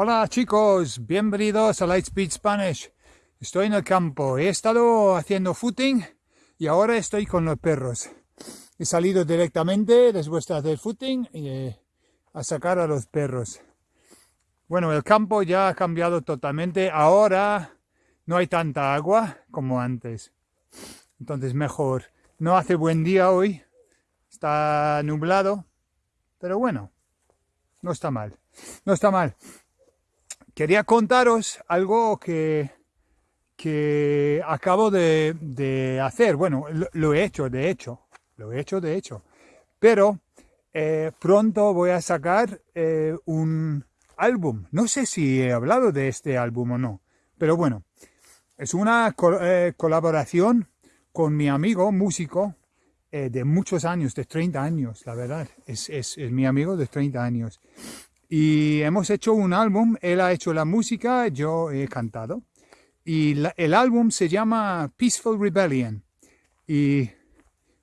Hola chicos, bienvenidos a Lightspeed Spanish. Estoy en el campo, he estado haciendo footing y ahora estoy con los perros. He salido directamente después de hacer footing eh, a sacar a los perros. Bueno, el campo ya ha cambiado totalmente. Ahora no hay tanta agua como antes. Entonces mejor. No hace buen día hoy. Está nublado. Pero bueno, no está mal. No está mal. Quería contaros algo que, que acabo de, hacer. Bueno, lo, he hecho, de hecho. Lo he hecho, de hecho. Pero eh, pronto voy a sacar eh, un álbum. No sé si he hablado de este álbum o no. Pero bueno, es una eh, colaboración con mi amigo músico eh, de muchos años, de 30 años, la verdad. Es, es, mi amigo de 30 años. Y hemos hecho un álbum, él ha hecho la música, yo he cantado. Y el álbum se llama Peaceful Rebellion. Y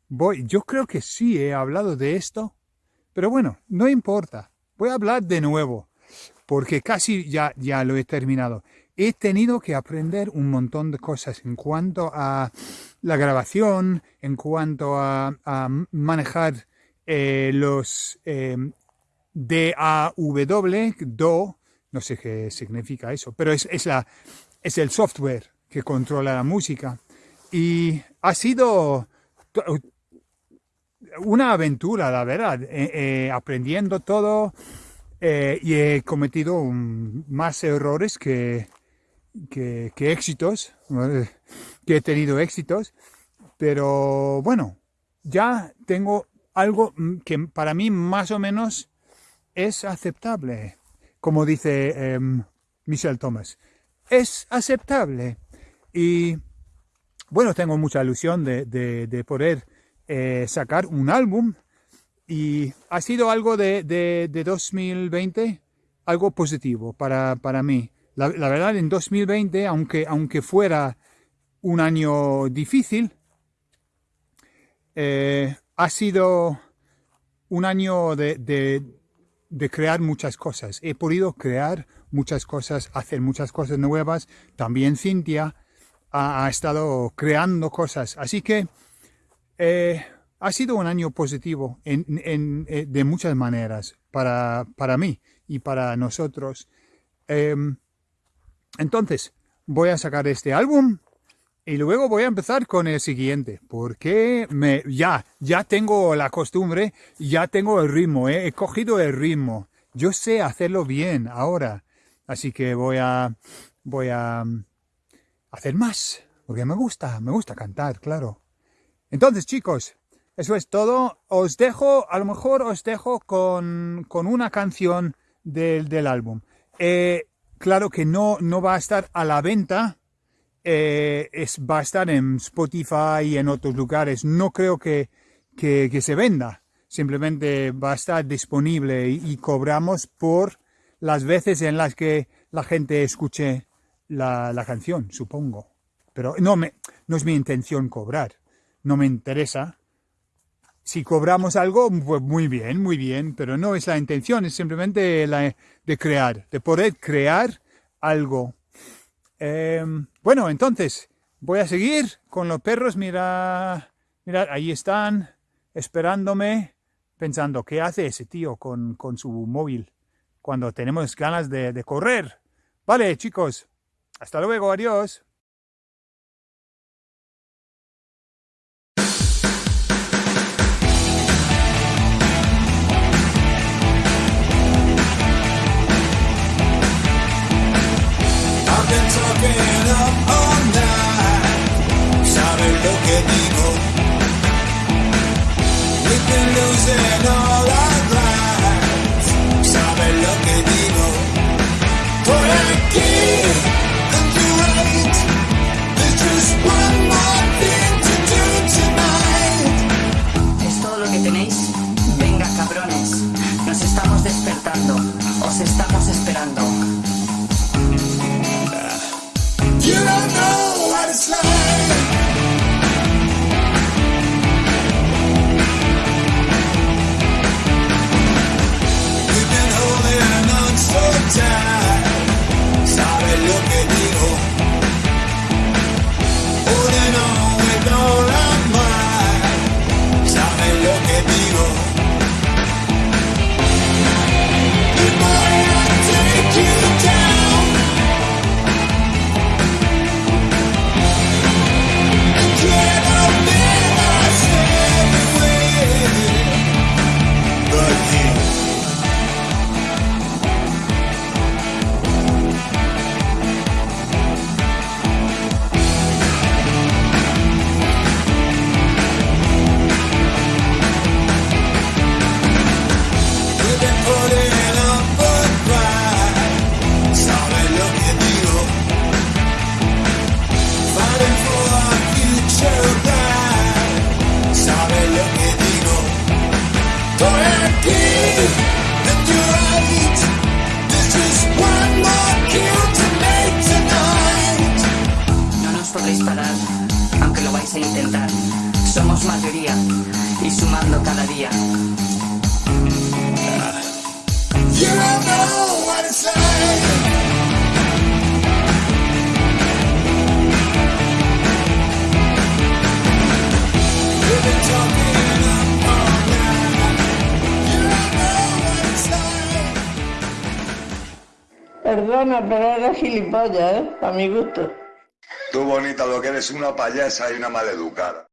voy, yo creo que sí he hablado de esto, pero bueno, no importa. Voy a hablar de nuevo, porque casi ya, ya lo he terminado. He tenido que aprender un montón de cosas en cuanto a la grabación, en cuanto a, manejar eh, los eh, DAW, DO, no sé qué significa eso, pero es, es, la, es el software que controla la música. Y ha sido una aventura, la verdad, eh, aprendiendo todo y he cometido más errores que, que, éxitos, que he tenido éxitos, pero bueno, ya tengo algo que para mí más o menos es aceptable, como dice em, Michelle Thomas, es aceptable. Y bueno, tengo mucha ilusión de, poder eh, sacar un álbum y ha sido algo de, de 2020, algo positivo para, para mí. La, verdad, en 2020, aunque, aunque fuera un año difícil, eh, ha sido un año de, crear muchas cosas. He podido crear muchas cosas, hacer muchas cosas nuevas. También Cintia ha, estado creando cosas. Así que eh, ha sido un año positivo en, eh, de muchas maneras para, para, mí y para nosotros. Em, entonces, voy a sacar este álbum y luego voy a empezar con el siguiente, porque me, ya, ya tengo la costumbre, ya tengo el ritmo, ¿eh? he cogido el ritmo. Yo sé hacerlo bien ahora, así que voy a, voy a mm, hacer más, porque me gusta, me gusta cantar, claro. Entonces, chicos, eso es todo. Os dejo, a lo mejor os dejo con, una canción del, del álbum. Eh, claro que no, no va a estar a la venta, eh, es, va a estar en Spotify y en otros lugares. No creo que, que, se venda, simplemente va a estar disponible y, cobramos por las veces en las que la gente escuche la, la canción, supongo. Pero no, no es mi intención cobrar, no me interesa, si cobramos algo, pues muy bien, muy bien, pero no es la intención, es simplemente la de crear, de poder crear algo. Em, bueno, entonces, voy a seguir con los perros, mira, mirad, ahí están, esperándome, pensando, ¿qué hace ese tío con, su móvil cuando tenemos ganas de, de correr? Vale, chicos, hasta luego, adiós. Night. You don't know what it's like. Perdona, pero eres gilipollas, ¿eh? A mi gusto. Tú bonita lo que eres una payasa y una maleducada.